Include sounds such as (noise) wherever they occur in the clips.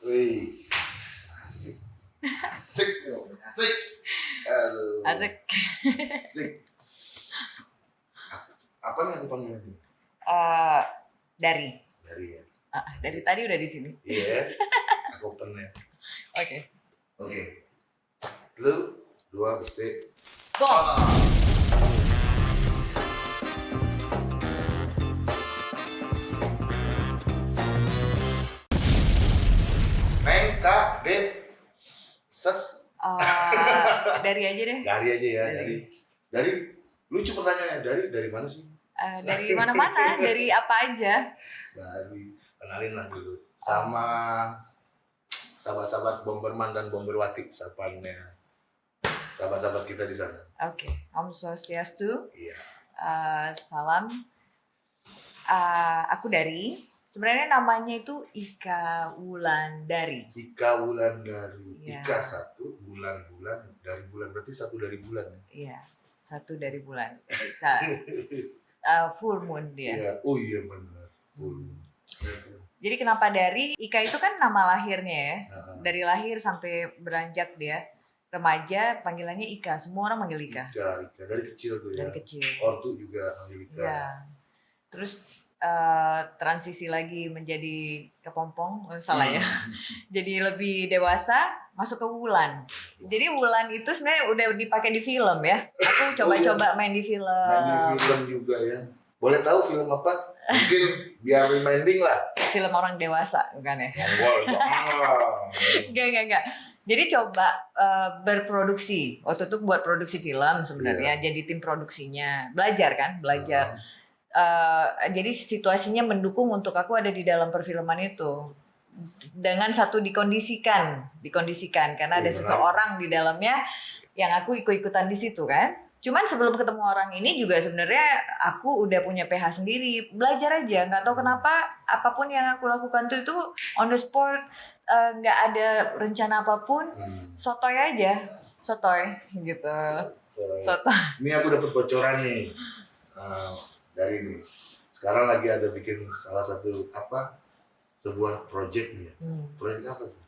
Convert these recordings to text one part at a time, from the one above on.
Wih, asik. Asik dong, asik. Aduh. Asik. Asik. Apa nih aku panggil lagi? Eh, dari Dari ya. Ah, dari tadi udah di sini. Iya. (laughs) Aku pernah. Oke. Oke. Lu dua besi. Go. Neng, ses. Eh, dari aja deh. Dari aja ya, Dari. dari. Dari, lucu pertanyaannya. Dari, dari mana sih? Eh, dari mana-mana, (laughs) dari apa aja. Dari, kenalin lah dulu. Sama sahabat-sahabat Bomberman dan Bomberwati, sapanya. Sahabat-sahabat kita di sana. Oke. Om Swastiastu. Iya. Eh, salam. Eh, aku dari. Sebenarnya namanya itu Ika Wulandari. Ika bulan dari Iya. Ika satu bulan-bulan dari bulan berarti satu dari bulan ya. Iya, satu dari bulan. Bisa (laughs) eh, full moon dia. Iya. Oh iya benar. Full. Jadi kenapa dari Ika itu kan nama lahirnya ya. Nah, Dari lahir sampai beranjak dia remaja panggilannya Ika. Semua orang manggil Ika Ika, Ika dari kecil tuh ya. dari kecil. Ortu juga panggil Ika. Iya. Terus eh, transisi lagi menjadi kepompong, oh, salah ya. Hmm. (laughs) Jadi lebih dewasa, masuk ke Wulan. Jadi Wulan itu sebenarnya udah dipakai di film ya. Aku coba-coba main di film. Oh, iya. Main di film juga ya. Boleh tahu film apa? Mungkin biar reminding lah. Film orang dewasa, bukan ya? Enggak, enggak, enggak. Jadi coba eh, berproduksi. Waktu itu buat produksi film sebenarnya. Jadi tim produksinya. Belajar kan? Belajar. Eh, jadi situasinya mendukung untuk aku ada di dalam perfilman itu. Dengan satu dikondisikan. Dikondisikan. Karena ada Iya, seseorang di dalamnya yang aku ikut-ikutan di situ kan. Cuman sebelum ketemu orang ini juga sebenarnya aku udah punya PH sendiri. Belajar aja. Nggak tahu kenapa apa pun yang aku lakukan tuh itu on the spot. eh, nggak ada rencana apa pun. Hmm. Sotoy aja. Sotoy gitu. So, Sotoy. Ini aku dapat bocoran nih uh, dari ini. Sekarang lagi ada bikin salah satu apa sebuah project nih. ya. Hmm. Project apa tuh?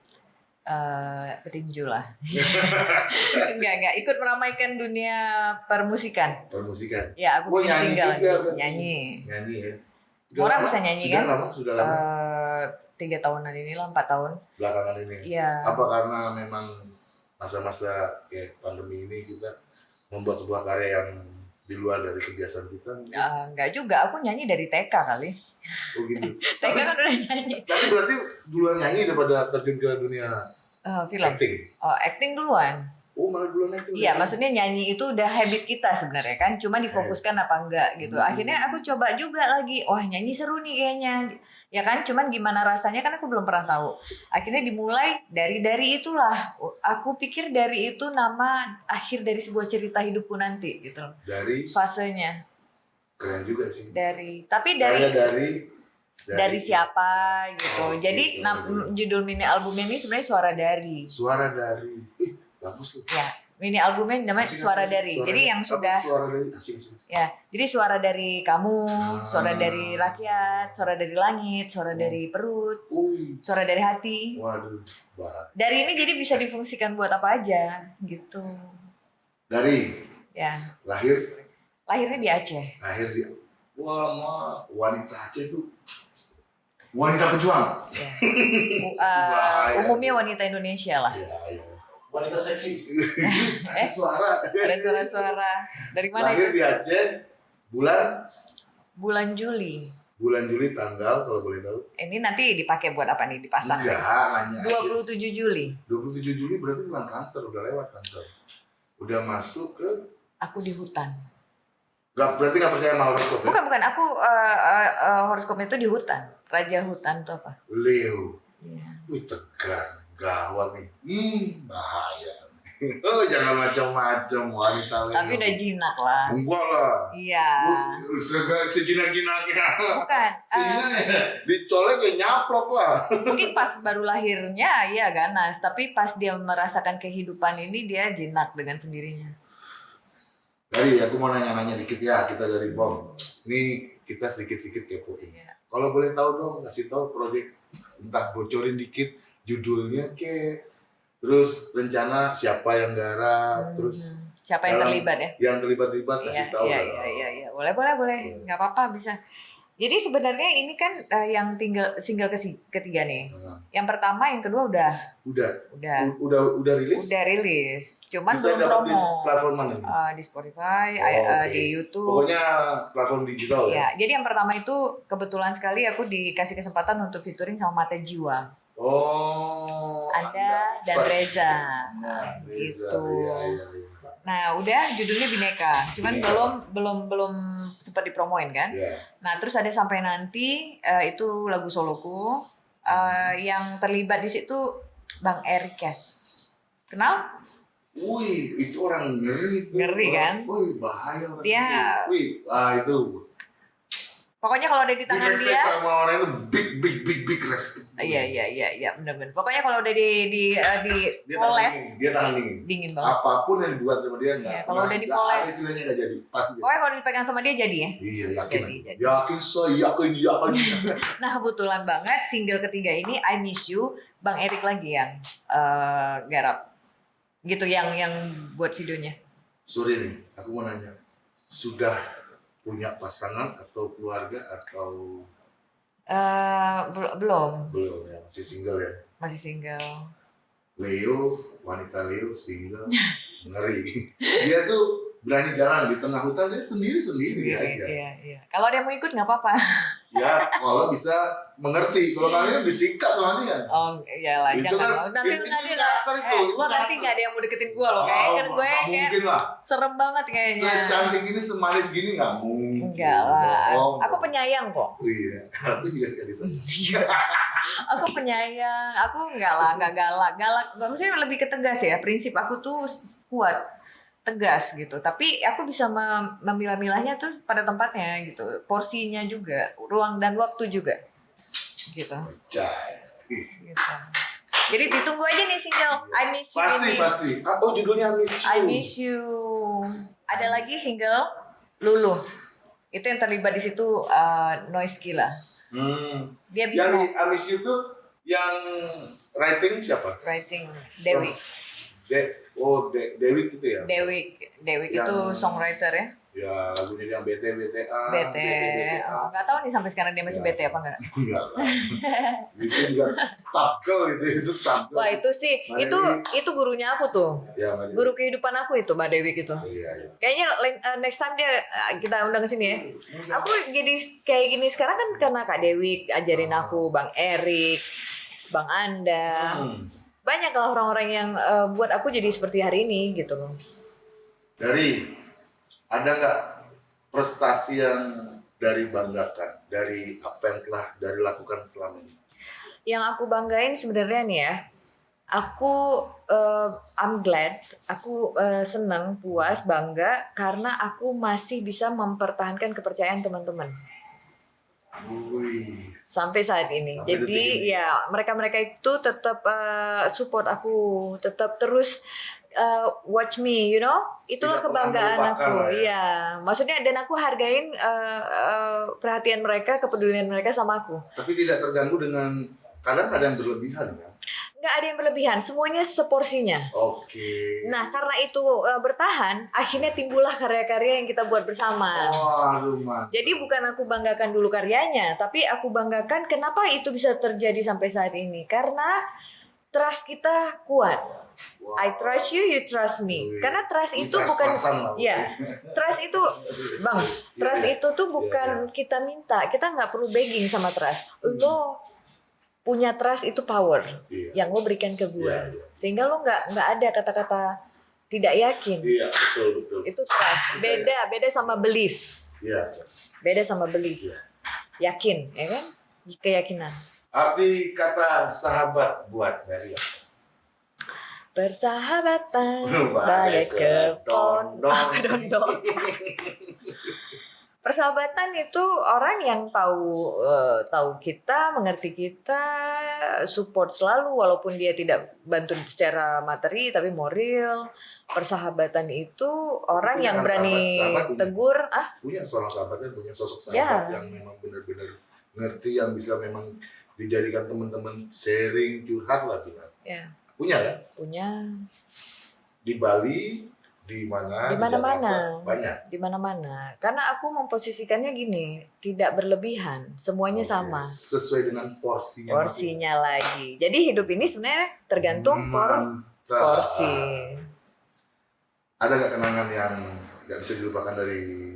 eh petinju lah. (laughs) enggak, enggak. Ikut meramaikan dunia permusikan. Permusikan. Ya, aku Oh, nyanyi single. juga berarti. Nyanyi. Nyanyi ya. Orang lama? bisa nyanyi, sudah kan? Lama, sudah lama. Eh, tiga tahunan inilah, empat tahun. belakangan ini. Iya. Apa karena memang masa-masa kayak pandemi ini kita membuat sebuah karya yang di luar dari kebiasaan kita? Eh, enggak juga, aku nyanyi dari TK kali. Oh gitu. (laughs) TK tapi, kan udah nyanyi. tapi berarti duluan nyanyi daripada terjun ke dunia Eh, film. acting. Oh, acting duluan. Oh malah duluan acting. Iya, maksudnya nyanyi itu udah habit kita sebenarnya kan, cuma difokuskan apa enggak gitu. Hmm. Akhirnya aku coba juga lagi, wah nyanyi seru nih kayaknya, ya kan? Cuman gimana rasanya kan aku belum pernah tahu. Akhirnya dimulai dari dari itulah. Aku pikir dari itu nama akhir dari sebuah cerita hidupku nanti gitu. loh. Dari Fasenya keren juga sih. dari, tapi Karya dari dari dari siapa gitu. Oh, Jadi gitu. judul mini albumnya ini sebenarnya suara dari. Suara dari. (laughs) Bagus loh. Ya, mini albumnya namanya Asing, suara asing, dari. suara Jadi dari- yang sudah suara dari asing asing. asing. Ya, jadi suara dari kamu, suara Ah. dari rakyat, suara dari langit, suara Hmm. dari perut, Wih, suara dari hati. waduh, bah. Dari ini jadi bisa difungsikan buat apa aja, gitu. Dari Ya, lahir lahirnya di Aceh. lahir di wah ma, wanita Aceh tuh wanita pejuang. Ya. Uh, (laughs) Bahaya. umumnya wanita Indonesia lah. Ya, ya. Wanita seksi. (laughs) Eh? Suara. Ada suara-suara dari mana Lahir itu? di Aceh bulan Bulan Juli. bulan Juli tanggal kalau boleh tahu. Ini nanti dipakai buat apa nih? Dipasang. Enggak, nanya. aja. 27 Juli. 27 Juli berarti bulan Cancer, udah lewat Cancer. Udah masuk ke Aku di hutan. Gak, berarti nggak percaya sama horoskop ya? Bukan, bukan. Aku uh, uh, uh, horoskopnya itu di hutan. Raja hutan itu apa? Leo. Iya. Wih tegar, gawat nih. Hmm, bahaya. oh jangan macam-macam wanita Leo. Tapi udah jinak lah. Enggak lah. Iya. Sega- Sejinak-jinaknya. Bukan. (laughs) eh, Sehingga dicolek ya nyaplok lah. mungkin (laughs) pas baru lahirnya ya ganas, tapi pas dia merasakan kehidupan ini dia jinak dengan sendirinya. Dari aku mau nanya-nanya dikit ya, kita dari BOM. Ini kita sedikit-sedikit kepo. Iya. Kalau boleh tahu dong, kasih tahu proyek entah bocorin dikit judulnya ke terus rencana siapa yang garap Hmm, terus siapa yang terlibat ya? yang terlibat-terlibat kasih Iya, tahu iya, lah. iya, iya, iya. Boleh, boleh, boleh. Boleh. Nggak apa-apa, bisa. Jadi sebenarnya ini kan eh, yang tinggal single ketiga nih. Nah, Yang pertama, yang kedua udah, udah udah, udah udah rilis udah rilis. Cuman bisa belum dapat di promo. platform mana? Eh, di Spotify, Oh, oke. di YouTube. pokoknya platform digital ya Ya, jadi yang pertama itu kebetulan sekali aku dikasih kesempatan untuk featuring sama Mata Jiwa. Oh Anda dan. Reza. Nah, Reza, Gitu. iya, iya, iya. Nah, udah judulnya Bineka. Cuman Bineka. belum belum belum sempat dipromoin kan? Iya. Nah, terus ada sampai nanti eh, itu lagu soloku Eh, yang terlibat di situ Bang Erikes. Kenal? Wih, itu orang ngeri tuh. Ngeri, kan? Wih, bahaya Dia-. Wih, ah itu. Pokoknya kalau ada di tangan dia, sama orang itu big big big big respect. iya iya iya iya benar-benar. Pokoknya kalau udah di di eh, di Dia tangan poles dingin, dia tangan dingin. dingin banget. Apa pun yang dibuat sama dia enggak. Iya, kalau udah dipoles. istilahnya enggak jadi, pasti dia. Pokoknya kalau dipegang sama dia jadi ya. Iya, yakin. Jadi, jadi. Yakin saya yakin yakin. (laughs) Nah kebetulan banget single ketiga ini I Miss You Bang Erik lagi yang eh, garap gitu yang yang buat videonya. Sorry nih, aku mau nanya. Sudah punya pasangan atau keluarga atau Eh bel- belum belum ya? Masih single ya? masih single. Leo, wanita Leo single, (laughs) ngeri. Dia tuh berani jalan di tengah hutan dia sendiri sendiri Iya, aja. iya, iya. Kalau dia mau ikut nggak apa-apa. (laughs) Ya kalau bisa mengerti. Kalau kalian disikat sama dia. Oh iyalah Itu jangan. kan- nanti itu nanti karakter itu, eh, itu nanti nggak ada yang mau deketin gue loh. Kayaknya kan gue nggak kayak mungkin lah. serem banget kayaknya. Secantik ini, semanis gini nggak mungkin. Enggak lah. Oh, Aku penyayang kok. Iya, aku juga suka disebut. aku penyayang. Aku enggak lah, enggak galak. Galak, maksudnya lebih ke tegas ya. Prinsip aku tuh kuat, tegas gitu. Tapi aku bisa mem- memilah-milahnya tuh pada tempatnya gitu. Porsinya juga, ruang dan waktu juga. Gitu. Gitu. Jadi ditunggu aja nih single I Miss You Pasti, ini. pasti. Ah, Oh, judulnya Miss You. I Miss You. Ada lagi single Lulu. Itu yang terlibat di situ uh, Noise Killa. Hmm. Dia bisa Yang I Miss You tuh yang writing siapa? writing Dewi. De oh, De Dewi gitu ya? Dewi Dewi itu Yang- songwriter ya. Ya, lagunya yang BT BTA. BT. Oh, nggak tahu nih sampai sekarang dia masih Ya. BT apa enggak. Enggak lah. Itu juga tapkel itu, itu tapkel. Wah, itu sih Mbak itu Dewi. itu gurunya aku tuh. Ya, Mbak Dewi. Guru kehidupan aku itu Mbak Dewi gitu. Iya, iya. Kayaknya uh, next time dia uh, kita undang ke sini ya. Aku jadi kayak gini sekarang kan karena Kak Dewi ajarin aku, Bang Erik, Bang Anda. Hmm. Banyak lah orang-orang yang uh, buat aku jadi seperti hari ini gitu loh. Dari ada nggak prestasi yang dari banggakan dari apa yang telah dari lakukan selama ini? Yang aku banggain sebenarnya nih ya, aku uh, I'm glad, aku uh, senang, puas, bangga karena aku masih bisa mempertahankan kepercayaan teman-teman Wih. sampai saat ini. Sampai Jadi ini. ya mereka-mereka itu tetap uh, support aku, tetap terus uh, watch me, you know. Itulah Tidak kebanggaan aku. lah ya. Iya, maksudnya dan aku hargain uh, uh, perhatian mereka, kepedulian mereka sama aku. Tapi tidak terganggu dengan kadang ada yang berlebihan kan? Nggak ada yang berlebihan, semuanya seporsinya. Oke. Nah, karena itu uh, bertahan, akhirnya timbullah karya-karya yang kita buat bersama. Waduh, man. Jadi bukan aku banggakan dulu karyanya, tapi aku banggakan kenapa itu bisa terjadi sampai saat ini. Karena trust kita kuat. Wow. I trust you, you trust me. Karena trust itu Trust bukan Iya. trust itu Bang, trust Iya, itu tuh bukan kita minta. Kita nggak perlu begging sama trust. Lo punya trust itu power Iya. yang lo berikan ke gue. Iya, iya. Sehingga lo nggak nggak ada kata-kata tidak yakin. Iya, betul betul. Itu trust. Beda, beda sama belief. Iya. Beda sama belief. Iya. Yakin, ya kan? Keyakinan. Arti kata sahabat buat dari apa? Persahabatan Bagai bagai kepon kedondong. Persahabatan itu orang yang tahu eh, tahu kita, mengerti kita, support selalu walaupun dia tidak bantu secara materi tapi moral. Persahabatan itu orang Punya yang berani sahabat- sahabat punya. tegur, ah Punya seorang sahabat kan punya sosok sahabat Ya. yang memang benar-benar ngerti yang bisa memang dijadikan teman-teman sharing curhat lah kita. Ya. Punya kan? Punya Di Bali, di mana? Di mana-mana. Jakarta, Banyak. di mana-mana. Karena aku memposisikannya gini, tidak berlebihan, semuanya Oke, sama. Sesuai dengan porsinya. Porsinya lagi. Jadi hidup ini sebenarnya tergantung por Mantap. porsi. Ada nggak kenangan yang nggak bisa dilupakan dari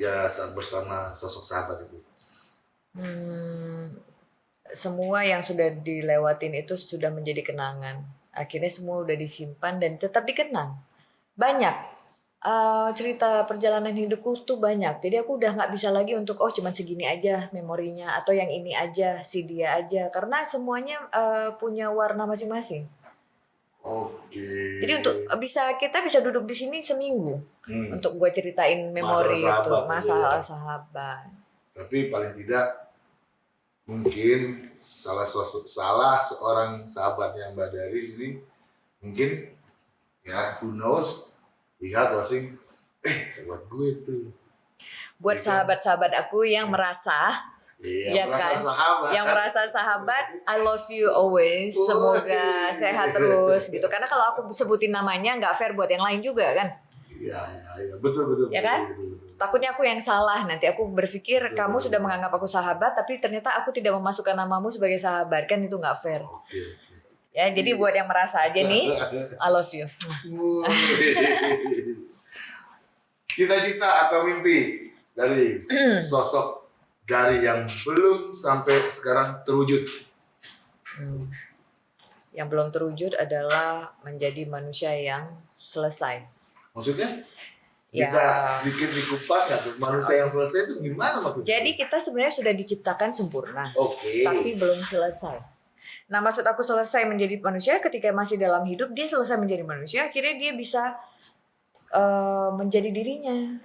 ya saat bersama sosok sahabat itu? Hmm, semua yang sudah dilewatin itu sudah menjadi kenangan. Akhirnya semua udah disimpan dan tetap dikenang. Banyak eh, cerita perjalanan hidupku tuh banyak. Jadi aku udah nggak bisa lagi untuk oh cuman segini aja memorinya atau yang ini aja si dia aja karena semuanya eh, punya warna masing-masing. Oke. Jadi untuk bisa kita bisa duduk di sini seminggu Hmm. untuk gue ceritain memori Masalah itu sahabat, masalah iya. sahabat. Tapi paling tidak mungkin salah salah seorang sahabatnya Mbak Dari sini mungkin ya who knows lihat wasing eh sahabat gue tuh Buat Iya. sahabat-sahabat aku yang merasa iya Iya merasa kan? sahabat yang merasa sahabat, I love you always. Semoga sehat terus gitu. Karena kalau aku sebutin namanya nggak fair buat yang lain juga kan. iya iya iya betul betul Ya betul, kan? betul, betul. Takutnya aku yang salah nanti aku berpikir Betul, kamu betul. sudah menganggap aku sahabat tapi ternyata aku tidak memasukkan namamu sebagai sahabat kan itu nggak fair. oke Ya jadi buat yang merasa aja nih, (laughs) I love you. (laughs) Cita-cita atau mimpi dari sosok dari yang belum sampai sekarang terwujud. Hmm. Yang belum terwujud adalah menjadi manusia yang selesai. Maksudnya Ya. bisa sedikit dikupas nggak tuh manusia yang selesai itu gimana maksudnya? Jadi kita sebenarnya sudah diciptakan sempurna. Oke. tapi belum selesai. Nah, maksud aku selesai menjadi manusia ketika masih dalam hidup dia selesai menjadi manusia, akhirnya dia bisa eh, menjadi dirinya.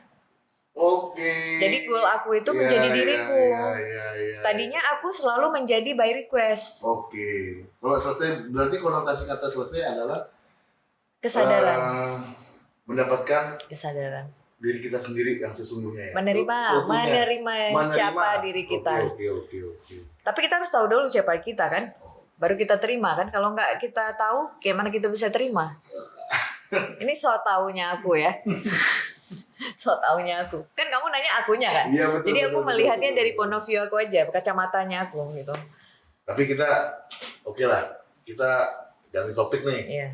Oke. Jadi goal aku itu Iya, menjadi iya, diriku. iya, iya, iya. Tadinya aku selalu menjadi by request, Oke. Kalau selesai berarti konotasi kata selesai adalah kesadaran, eh, mendapatkan kesadaran, diri kita sendiri yang sesungguhnya ya. menerima, menerima, Menerima. siapa diri kita. Oke oke oke. Tapi kita harus tahu dulu siapa kita kan, baru kita terima kan. Kalau nggak kita tahu, gimana kita bisa terima? Ini so taunya aku ya. (laughs) so taunya aku. Kan kamu nanya akunya kan? Iya betul. Jadi aku betul, melihatnya betul, dari point of view aku aja, kacamatanya aku gitu. Tapi kita oke lah. Kita ganti topik nih. Iya.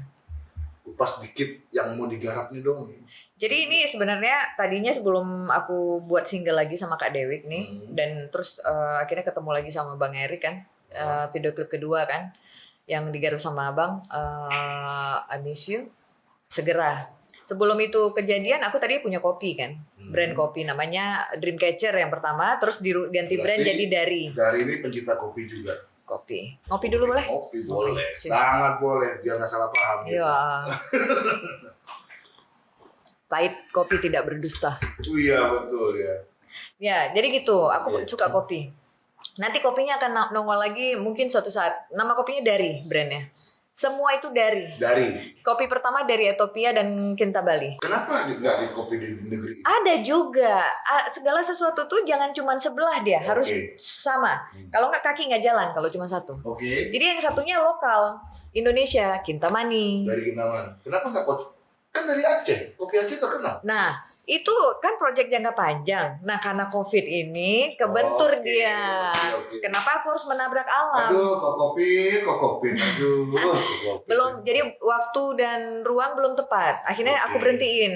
Kupas dikit yang mau digarap nih dong. Jadi ini sebenarnya tadinya sebelum aku buat single lagi sama Kak Dewik nih Hmm. dan terus eh, akhirnya ketemu lagi sama Bang Erik kan eh, video klip kedua kan yang digarap sama Abang eh, I Miss You segera. Sebelum itu kejadian aku tadi punya kopi kan, Hmm. brand kopi namanya Dreamcatcher yang pertama, terus diru- ganti brand Berarti- jadi dari Dari ini pencinta kopi juga. kopi. Ngopi dulu boleh? Kopi boleh. Sangat boleh. Biar nggak salah paham. gitu. Iya. (laughs) Pahit kopi tidak berdusta. Iya betul ya. Ya, jadi gitu. Aku Iya. suka kopi. Nanti kopinya akan nongol lagi mungkin suatu saat. Nama kopinya dari brandnya. Semua itu dari. Dari. Kopi pertama dari Ethiopia dan Kintabali. Kenapa di- nggak di kopi di negeri? Ada juga. Segala sesuatu tuh jangan cuma sebelah dia, harus sama. Hmm. Kalau nggak kaki nggak jalan kalau cuma satu. Oke. Jadi yang satunya lokal, Indonesia, Kintamani. Dari Kintaman. Kenapa nggak kopi? Kan dari Aceh. Kopi Aceh terkenal. Nah, itu kan proyek jangka panjang. Nah, karena COVID ini kebentur Oke, dia. oke, oke. Kenapa aku harus menabrak alam? Aduh, kok kopi, kok kopi, aduh, (laughs) kopi. belum jadi waktu dan ruang belum tepat akhirnya aku Oke. berhentiin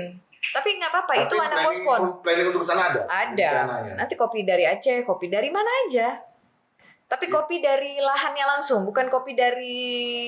tapi nggak apa-apa itu anak pospon Planning untuk ke sana ada? Ada. Rencananya? nanti kopi dari Aceh kopi dari mana aja tapi Ya. kopi dari lahannya langsung bukan kopi dari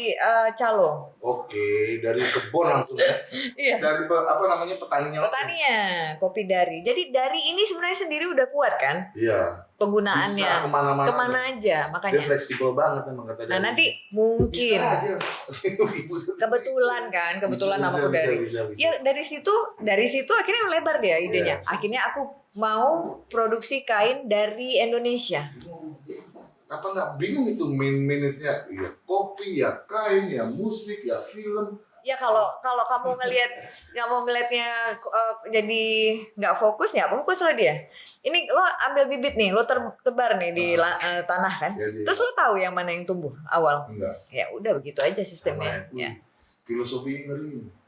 eh, calo Oke, dari kebun langsung ya. (laughs) iya Dari apa namanya petaninya langsung. petaninya kopi dari jadi dari ini sebenarnya sendiri udah kuat kan Iya. penggunaannya Bisa ke mana-mana. ke mana aja Dia makanya fleksibel banget emang kata nah dia. nanti mungkin Bisa aja. (laughs) Bisa. kebetulan kan kebetulan Bisa, namaku bisa, dari Bisa, bisa, ya dari situ dari situ akhirnya melebar dia idenya Iya. akhirnya aku mau produksi kain dari Indonesia Apa nggak bingung itu main minute-nya? Ya kopi, ya kain, ya musik, ya film. Ya kalau kalau kamu ngelihat kamu ngelihatnya eh, jadi nggak fokus ya fokus lah dia. Ini lo ambil bibit nih, lo ter- tebar nih di la- eh, tanah kan. Jadi, Terus lo tahu yang mana yang tumbuh awal. enggak. Ya udah begitu aja sistemnya. Ya. Filosofi ngeri.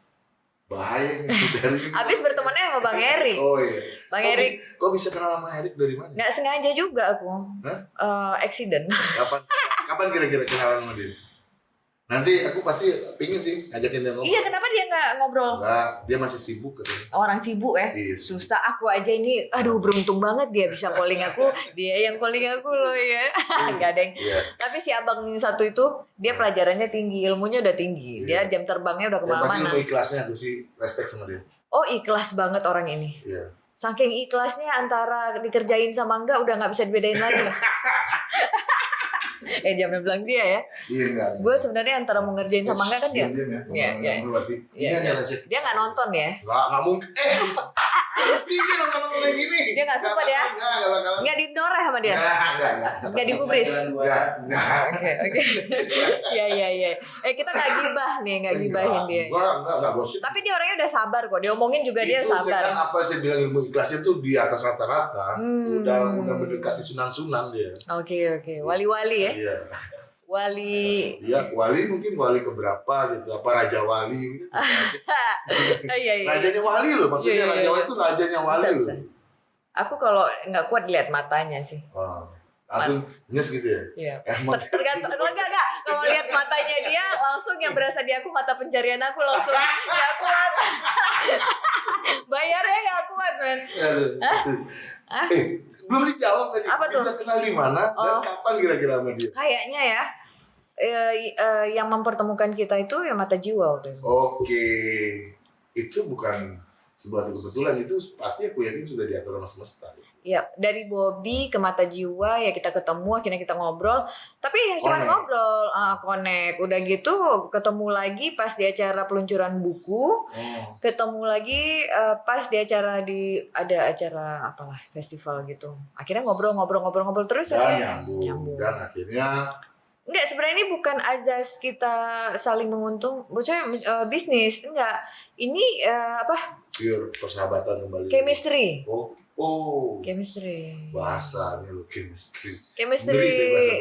Bahaya nih (laughs) dari Habis bertemannya sama Bang Erik. Oh iya. Bang Kok Erik bi- Kok bisa kenal sama Erik dari mana? nggak sengaja juga aku. Hah? Eh, accident. Kapan? Kapan kira-kira kenalan sama dia? Nanti aku pasti pingin sih ngajakin dia ngobrol. iya, kenapa dia nggak ngobrol? Enggak, dia masih sibuk katanya. Orang sibuk ya. Iya. Susah aku aja ini, aduh beruntung banget dia bisa calling aku, dia yang calling aku loh ya. (laughs) Enggak deng. Iya. Tapi si abang yang satu itu dia pelajarannya tinggi, ilmunya udah tinggi. Dia jam terbangnya udah pasti ke mana-mana. ilmu ikhlasnya aku sih respect sama dia. Oh ikhlas banget orang ini. Iya. Saking ikhlasnya antara dikerjain sama enggak udah nggak bisa dibedain lagi. (laughs) eh jangan bilang dia ya. Iya enggak. Gue sebenarnya antara mau ngerjain sama enggak kan dia. Ya. Iya, iya. Iya, Iya, iya. iya. Dia nggak nonton ya. Enggak, enggak mungkin. Eh, tinggi nonton-nonton kayak gini. Dia nggak sempat ya? Enggak, enggak bakalan. Nggak dinoreh sama dia. Enggak, enggak, enggak. Digubris. Enggak, enggak. Oke oke. Iya iya iya. Eh kita nggak gibah nih, nggak gibahin dia. Enggak, enggak, enggak gosip. Tapi dia orangnya udah sabar kok. Diomongin juga dia itu sabar. sekarang apa saya bilang ilmu ikhlasnya tuh di atas rata-rata. Hmm. Udah udah mendekati sunan-sunan dia. Oke oke. Wali-wali ya. Iya. Wali. Iya, wali mungkin wali keberapa gitu. Apa raja wali gitu. (laughs) Oh, iya iya. Rajanya wali loh, maksudnya Iya, iya, raja iya. wali itu rajanya wali Bisa, loh. bisa. Aku kalau nggak kuat lihat matanya sih. Wah, langsung nyes gitu ya. Iya. (laughs) Emang Tergantung kalau enggak enggak kalau lihat matanya dia langsung yang berasa di aku mata pencarian aku langsung nggak kuat. (laughs) Bayarnya nggak kuat men. Hah? Eh, belum dijawab tadi. Apa tuh? Bisa kenal di mana dan Oh. kapan kira-kira sama dia? Kayaknya ya eh, eh, yang mempertemukan kita itu ya mata jiwa waktu itu. Oke, itu bukan sebuah kebetulan itu pasti aku yakin sudah diatur sama semesta. Ya, dari Bobby ke mata jiwa ya kita ketemu akhirnya kita ngobrol. Tapi ya cuma ngobrol, ah, connect. Udah gitu ketemu lagi pas di acara peluncuran buku, Oh. ketemu lagi eh, pas di acara di ada acara apalah festival gitu. Akhirnya ngobrol-ngobrol-ngobrol-ngobrol terus Dan akhirnya nyambung. nyambung. Dan akhirnya Enggak, sebenarnya ini bukan azas kita saling menguntung, bocah eh, bisnis, enggak. Ini eh, apa? pure persahabatan kembali. Chemistry. Oh, oh. Chemistry. Bahasanya lo chemistry. Chemistry.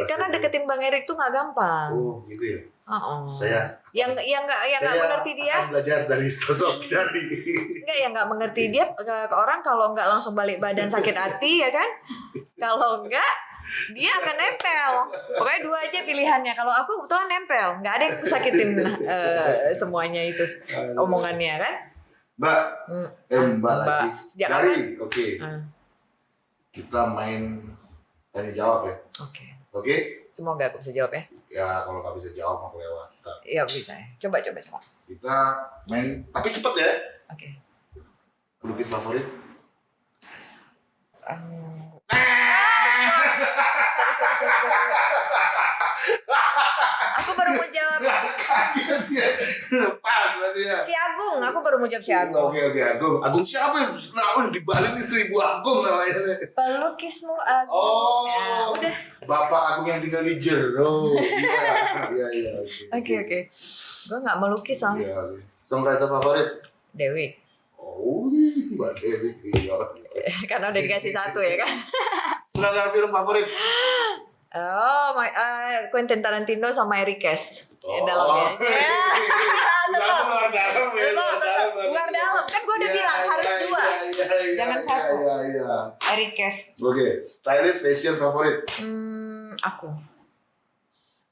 Karena ini. deketin Bang Erik tuh nggak gampang. Oh, gitu ya. Oh. Saya yang yang nggak yang nggak mengerti dia, akan belajar dari sosok Jari. nggak yang nggak mengerti dia ke, orang kalau nggak langsung balik badan sakit hati ya kan? Kalau enggak dia akan nempel. Pokoknya dua aja pilihannya. Kalau aku kebetulan nempel, nggak ada yang sakitin eh, semuanya itu omongannya kan? Mbak, Hmm. eh Mbak, Mbak. lagi. Sejak kapan? oke. Hmm. Kita main tanya jawab ya. Oke. Oke? Semoga aku bisa jawab ya. Ya kalau nggak bisa jawab mau lewat. Iya bisa. ya. Coba coba coba. kita main tapi cepet ya. Oke. Pelukis favorit? Um, Aku baru mau jawab Pas berarti ya. si Agung. Aku baru mau jawab si Agung. Oke oke Agung. Agung siapa yang nah, di Bali nih seribu Agung namanya. Pelukismu Agung. Oh. Ya, udah. Bapak Agung yang tinggal di Jero. Iya iya iya. Oke oke. Gue nggak melukis soalnya. Iya. oke. Songwriter favorit? Dewi. Oh, Mbak Dewi. Iya. (laughs) Karena udah dikasih satu ya kan. (laughs) Sutradara film favorit? Oh, my, eh, Quentin Tarantino sama Eric Kes. Oh. Ya, dalamnya. (laughs) Ya. Dalam luar dalam ya. Betul, betul. Luar dalam. Kan gue udah Iya, bilang harus iya, dua. iya, iya, Jangan iya, satu. Iya iya. Eric Kes. Oke, stylist fashion favorit? Hmm, aku.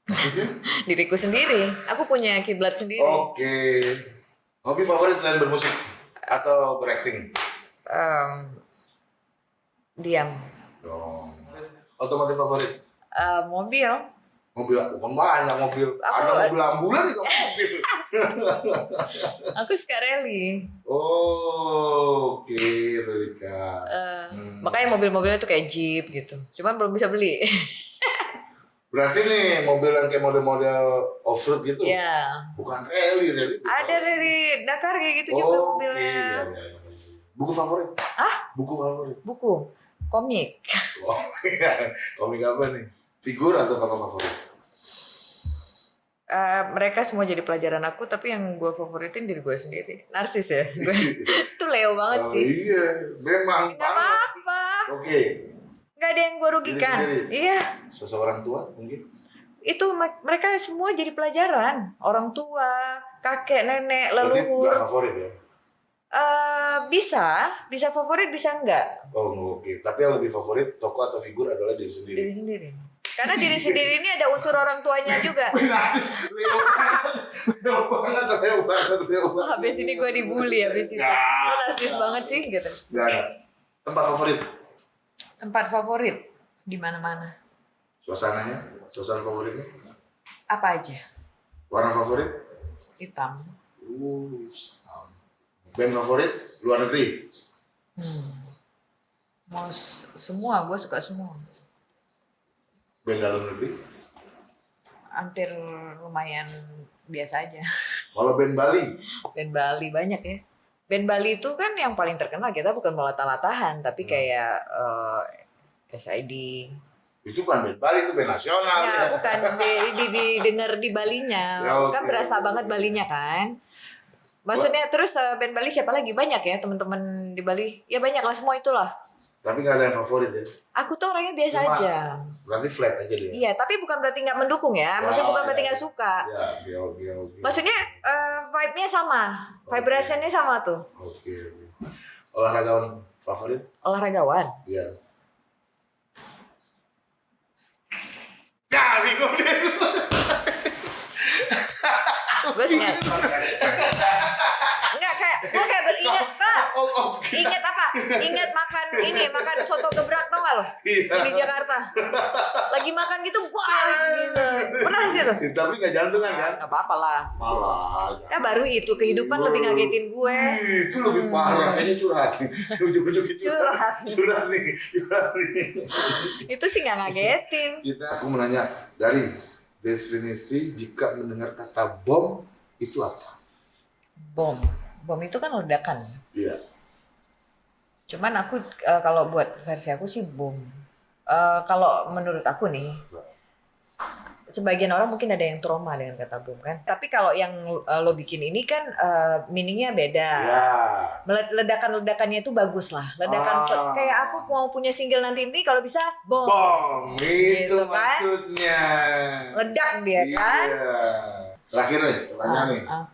Maksudnya? (laughs) Diriku sendiri. Aku punya kiblat sendiri. Oke. Hobi favorit selain bermusik atau berakting? Em, diam. Dong. Otomotif favorit? Eh, mobil. Mobil, bukan banyak mobil. Aku- Ada mobil ambulan juga mobil. (laughs) Aku suka rally. Oh, oke, Relika. Eh, Hmm. Makanya mobil-mobilnya tuh kayak Jeep gitu. Cuman belum bisa beli. (laughs) Berarti nih mobil yang kayak model-model off-road gitu? ya. Bukan rally, rally. Ada rally Dakar kayak gitu juga Oke, mobilnya. iya, iya, iya. Buku favorit? Ah? Buku favorit? Buku, komik. Oh, iya. Komik apa nih? Figur atau tokoh favorit? Eh, mereka semua jadi pelajaran aku, tapi yang gue favoritin diri gue sendiri. Narsis ya, (laughs) gue itu Leo banget Oh, sih. iya, memang Gak banget. apa-apa, Oke, gak ada yang gue rugikan. Iya, sosok orang tua mungkin. itu me- mereka semua jadi pelajaran. Orang tua, kakek, nenek, Berarti leluhur. nggak favorit ya? Eh, bisa, bisa favorit, bisa enggak. Oh oke, tapi yang lebih favorit tokoh atau figur adalah diri sendiri. Diri sendiri. Karena diri sendiri ini ada unsur orang tuanya juga. (laughs) Wih, narsis, Leo banget, Leo banget, Leo banget, Leo Wah, banget. habis ini gue dibully habis ini. Narsis banget sih gitu. Gak ada. Tempat favorit, Tempat favorit di mana-mana. suasananya, suasana favoritnya, Apa aja? warna favorit, Hitam. uh. Band favorit, luar negeri, Hmm. Mau semua, gue suka semua. band dalam negeri. Hampir lumayan biasa aja. Kalau band Bali, Band Bali banyak ya. Band Bali itu kan yang paling terkenal kita bukan melatah-latahan, tapi Hmm. kayak eh, SID. itu kan band Bali itu band nasional. Ya, bukan di, di, didengar di Balinya. Ya, Kan oke. berasa banget Balinya kan. Maksudnya terus eh, band Bali siapa lagi? Banyak ya teman-teman di Bali. Ya banyak lah semua itulah. Tapi nggak ada yang favorit ya. Aku tuh orangnya biasa Semua. aja. Berarti flat aja dia. Iya, tapi bukan berarti nggak mendukung ya. Maksudnya Oh, bukan berarti iya. nggak suka. Ya, oke, oke, oke. Maksudnya eh, vibe-nya sama. Vibrationnya sama tuh. Oke, oke. Olahragawan favorit? Olahragawan. Iya. Ya, bingung deh. Gue ingat. (laughs) Enggak kayak gue kayak beringat pak. Oh, oh, Ingat makan ini, makan soto gebrak tau gak lo? Iya. Di Jakarta. Lagi makan gitu, wah gitu. Pernah sih tuh? Tapi nggak jantungan kan? Gak apa-apa lah. Malah. Ya baru itu kehidupan lebih ngagetin gue. Ih, Itu lebih Hmm. parah. Ini curhat. (laughs) Ujung-ujung itu Curhat. Curhat nih. Curhat nih. Itu sih nggak ngagetin. Kita, aku menanya dari definisi jika mendengar kata bom itu apa? Bom. Bom itu kan ledakan. Iya. Cuman aku eh, kalau buat versi aku sih bom. Eh, kalau menurut aku nih, sebagian orang mungkin ada yang trauma dengan kata bom kan. Tapi kalau yang eh, lo bikin ini kan eh, meaningnya beda. Ya. Mele- Ledakan-ledakannya itu bagus lah. Ledakan Ah. kayak aku mau punya single nanti ini kalau bisa bom. Bom, itu Gitu kan? maksudnya. Ledak dia kan. Iya. Terakhir nih, pertanyaan nih. Ah, ah.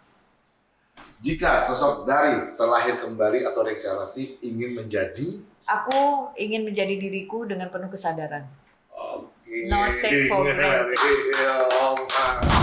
Jika sosok dari terlahir kembali atau reinkarnasi ingin menjadi Aku ingin menjadi diriku dengan penuh kesadaran. Oke. No take for (laughs) granted. Iya.